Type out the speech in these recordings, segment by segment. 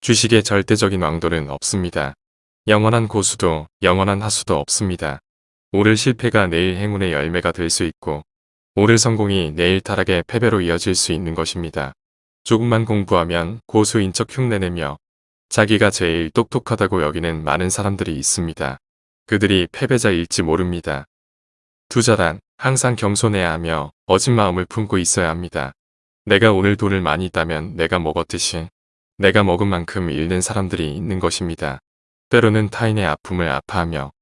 주식의 절대적인 왕도는 없습니다. 영원한 고수도 영원한 하수도 없습니다. 오늘 실패가 내일 행운의 열매가 될 수 있고 오늘 성공이 내일 타락의 패배로 이어질 수 있는 것입니다. 조금만 공부하면 고수인 척 흉내내며 자기가 제일 똑똑하다고 여기는 많은 사람들이 있습니다. 그들이 패배자일지 모릅니다. 투자란 항상 겸손해야 하며 어진 마음을 품고 있어야 합니다. 내가 오늘 돈을 많이 있다면 내가 먹었듯이 내가 먹은 만큼 잃는 사람들이 있는 것입니다. 때로는 타인의 아픔을 아파하며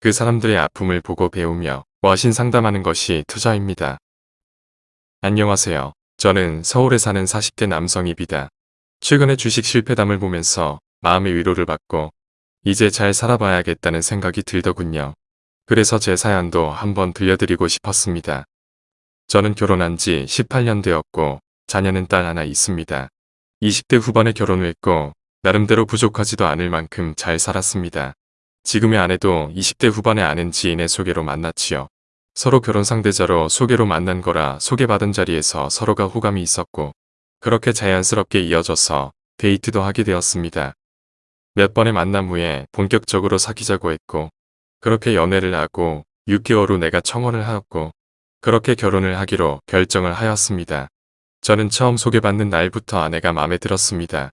그 사람들의 아픔을 보고 배우며 와신 상담하는 것이 투자입니다. 안녕하세요. 저는 서울에 사는 40대 남성입니다. 최근에 주식 실패담을 보면서 마음의 위로를 받고 이제 잘 살아봐야겠다는 생각이 들더군요. 그래서 제 사연도 한번 들려드리고 싶었습니다. 저는 결혼한 지 18년 되었고 자녀는 딸 하나 있습니다. 20대 후반에 결혼을 했고 나름대로 부족하지도 않을 만큼 잘 살았습니다. 지금의 아내도 20대 후반에 아는 지인의 소개로 만났지요. 서로 결혼 상대자로 소개로 만난 거라 소개받은 자리에서 서로가 호감이 있었고 그렇게 자연스럽게 이어져서 데이트도 하게 되었습니다. 몇 번의 만남 후에 본격적으로 사귀자고 했고 그렇게 연애를 하고 6개월 후 내가 청혼을 하였고 그렇게 결혼을 하기로 결정을 하였습니다. 저는 처음 소개받는 날부터 아내가 마음에 들었습니다.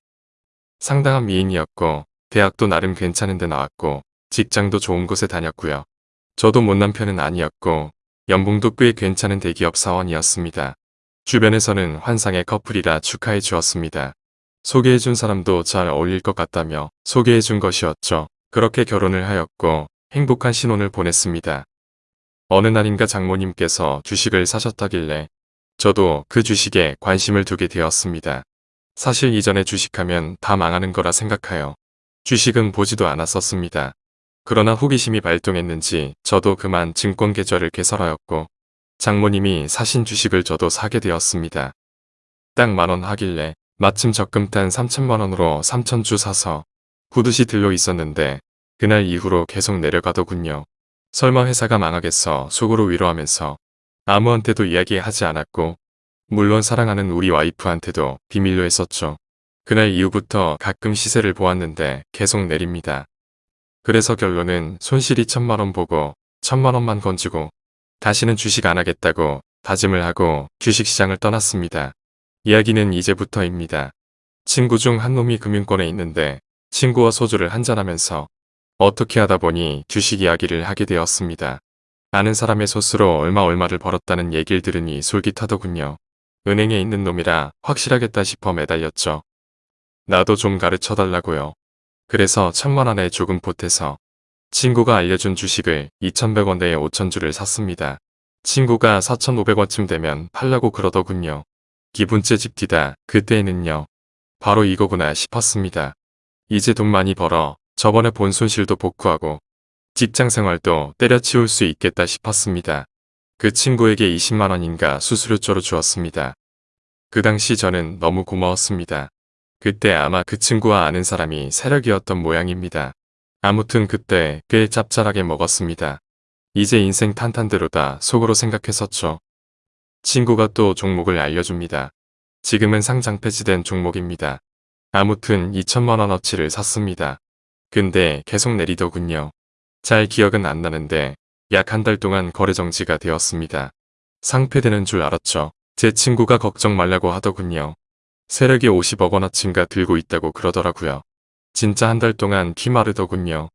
상당한 미인이었고 대학도 나름 괜찮은 데 나왔고 직장도 좋은 곳에 다녔고요. 저도 못난 편은 아니었고 연봉도 꽤 괜찮은 대기업 사원이었습니다. 주변에서는 환상의 커플이라 축하해 주었습니다. 소개해 준 사람도 잘 어울릴 것 같다며 소개해 준 것이었죠. 그렇게 결혼을 하였고 행복한 신혼을 보냈습니다. 어느 날인가 장모님께서 주식을 사셨다길래 저도 그 주식에 관심을 두게 되었습니다. 사실 이전에 주식하면 다 망하는 거라 생각하여 주식은 보지도 않았었습니다. 그러나 호기심이 발동했는지 저도 그만 증권 계좌를 개설하였고 장모님이 사신 주식을 저도 사게 되었습니다. 딱 만원 하길래 마침 적금 단 3천만원으로 3천주 사서 구두시 들려 있었는데 그날 이후로 계속 내려가더군요. 설마 회사가 망하겠어 속으로 위로하면서 아무한테도 이야기하지 않았고 물론 사랑하는 우리 와이프한테도 비밀로 했었죠. 그날 이후부터 가끔 시세를 보았는데 계속 내립니다. 그래서 결론은 손실이 천만원 보고 천만원만 건지고 다시는 주식 안 하겠다고 다짐을 하고 주식시장을 떠났습니다. 이야기는 이제부터입니다. 친구 중 한 놈이 금융권에 있는데 친구와 소주를 한잔하면서 어떻게 하다 보니 주식 이야기를 하게 되었습니다. 아는 사람의 소스로 얼마 얼마를 벌었다는 얘기를 들으니 솔깃하더군요. 은행에 있는 놈이라 확실하겠다 싶어 매달렸죠. 나도 좀 가르쳐달라고요. 그래서 천만 원에 조금 보태서 친구가 알려준 주식을 2,100원대에 5천주를 샀습니다. 친구가 4,500원쯤 되면 팔라고 그러더군요. 기분째 집디다 그때에는요. 바로 이거구나 싶었습니다. 이제 돈 많이 벌어 저번에 본 손실도 복구하고 직장생활도 때려치울 수 있겠다 싶었습니다. 그 친구에게 20만원인가 수수료조로 주었습니다. 그 당시 저는 너무 고마웠습니다. 그때 아마 그 친구와 아는 사람이 세력이었던 모양입니다. 아무튼 그때 꽤 짭짤하게 먹었습니다. 이제 인생 탄탄대로다 속으로 생각했었죠. 친구가 또 종목을 알려줍니다. 지금은 상장 폐지된 종목입니다. 아무튼 2천만원어치를 샀습니다. 근데 계속 내리더군요. 잘 기억은 안 나는데 약 한 달 동안 거래 정지가 되었습니다. 상폐되는 줄 알았죠. 제 친구가 걱정 말라고 하더군요. 세력이 50억 원어치인가 들고 있다고 그러더라고요. 진짜 한 달 동안 피 마르더군요.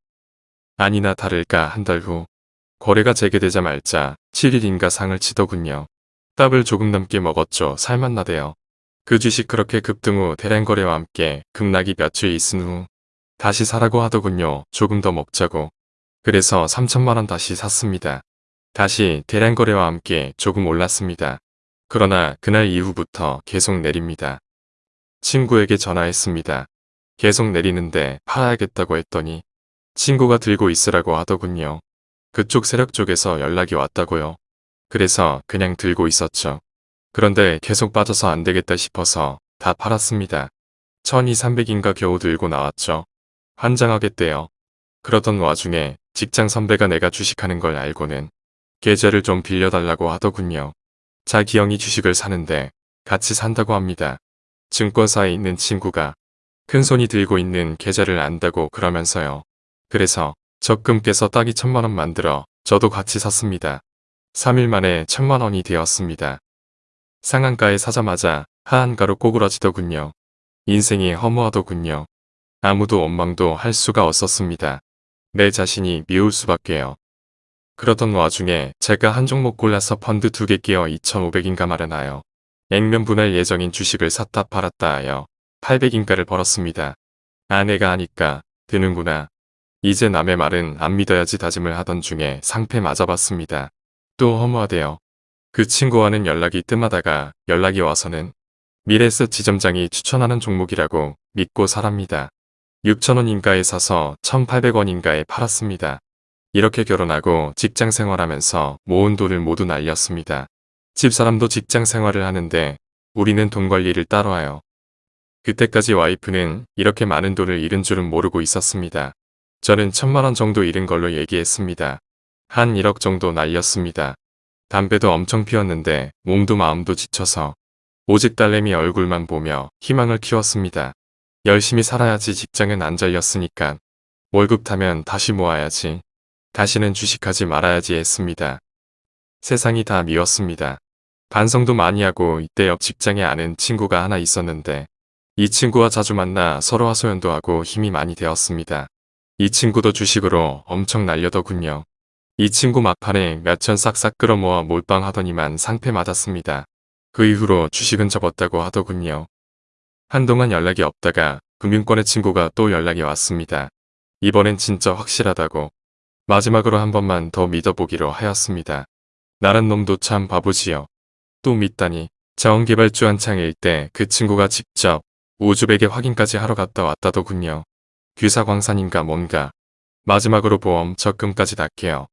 아니나 다를까 한 달 후 거래가 재개되자 말자 7일인가 상을 치더군요. 답을 조금 넘게 먹었죠. 살맛나대요. 그 주식 그렇게 급등 후 대량 거래와 함께 급락이 며칠 있은 후 다시 사라고 하더군요. 조금 더 먹자고. 그래서 3천만원 다시 샀습니다. 다시 대량 거래와 함께 조금 올랐습니다. 그러나 그날 이후부터 계속 내립니다. 친구에게 전화했습니다. 계속 내리는데 팔아야겠다고 했더니 친구가 들고 있으라고 하더군요. 그쪽 세력 쪽에서 연락이 왔다고요. 그래서 그냥 들고 있었죠. 그런데 계속 빠져서 안되겠다 싶어서 다 팔았습니다. 1200인가 겨우 들고 나왔죠. 환장하겠대요. 그러던 와중에 직장 선배가 내가 주식하는 걸 알고는 계좌를 좀 빌려달라고 하더군요. 자기 형이 주식을 사는데 같이 산다고 합니다. 증권사에 있는 친구가 큰손이 들고 있는 계좌를 안다고 그러면서요. 그래서 적금 깨서 딱이 천만 원 만들어 저도 같이 샀습니다. 3일 만에 천만 원이 되었습니다. 상한가에 사자마자 하한가로 꼬그러지더군요. 인생이 허무하더군요. 아무도 원망도 할 수가 없었습니다. 내 자신이 미울 수밖에요. 그러던 와중에 제가 한 종목 골라서 펀드 두 개 끼어 2,500인가 마련하여 액면 분할 예정인 주식을 샀다 팔았다 하여 800인가를 벌었습니다. 아내가 하니까 드는구나. 이제 남의 말은 안 믿어야지 다짐을 하던 중에 상패 맞아봤습니다. 또 허무하대요. 그 친구와는 연락이 뜸하다가 연락이 와서는 미래스 지점장이 추천하는 종목이라고 믿고 살합니다. 6천원인가에 사서 1,800원인가에 팔았습니다. 이렇게 결혼하고 직장 생활하면서 모은 돈을 모두 날렸습니다. 집사람도 직장 생활을 하는데 우리는 돈 관리를 따로 하요. 그때까지 와이프는 이렇게 많은 돈을 잃은 줄은 모르고 있었습니다. 저는 천만원 정도 잃은 걸로 얘기했습니다. 한 1억 정도 날렸습니다. 담배도 엄청 피웠는데 몸도 마음도 지쳐서 오직 딸내미 얼굴만 보며 희망을 키웠습니다. 열심히 살아야지 직장은 안 잘렸으니까 월급 타면 다시 모아야지. 다시는 주식하지 말아야지 했습니다. 세상이 다 미웠습니다. 반성도 많이 하고 이때 옆 직장에 아는 친구가 하나 있었는데 이 친구와 자주 만나 서로 하소연도 하고 힘이 많이 되었습니다. 이 친구도 주식으로 엄청 날려더군요. 이 친구 막판에 몇천 싹싹 끌어모아 몰빵하더니만 상패 맞았습니다. 그 이후로 주식은 접었다고 하더군요. 한동안 연락이 없다가 금융권의 친구가 또 연락이 왔습니다. 이번엔 진짜 확실하다고 마지막으로 한 번만 더 믿어보기로 하였습니다. 나란 놈도 참 바보지요. 또 믿다니 자원개발주 한창일 때 그 친구가 직접 우주베개 확인까지 하러 갔다 왔다더군요. 귀사광산인가 뭔가. 마지막으로 보험 적금까지 닦게요.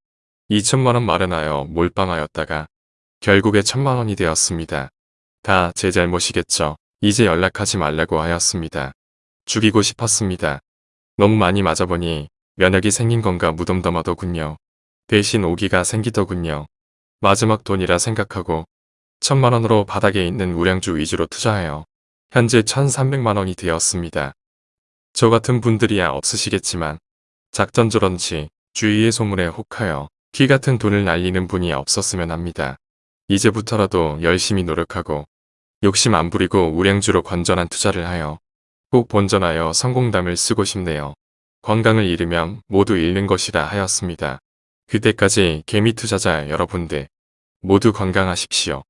2천만원 마련하여 몰빵하였다가 결국에 천만원이 되었습니다. 다 제 잘못이겠죠. 이제 연락하지 말라고 하였습니다. 죽이고 싶었습니다. 너무 많이 맞아보니 면역이 생긴 건가 무덤덤하더군요. 대신 오기가 생기더군요. 마지막 돈이라 생각하고 천만원으로 바닥에 있는 우량주 위주로 투자해요. 현재 1300만원이 되었습니다. 저 같은 분들이야 없으시겠지만 작전저런지 주위의 소문에 혹하여 키 같은 돈을 날리는 분이 없었으면 합니다. 이제부터라도 열심히 노력하고 욕심 안 부리고 우량주로 건전한 투자를 하여 꼭 본전하여 성공담을 쓰고 싶네요. 건강을 잃으면 모두 잃는 것이라 하였습니다. 그때까지 개미 투자자 여러분들 모두 건강하십시오.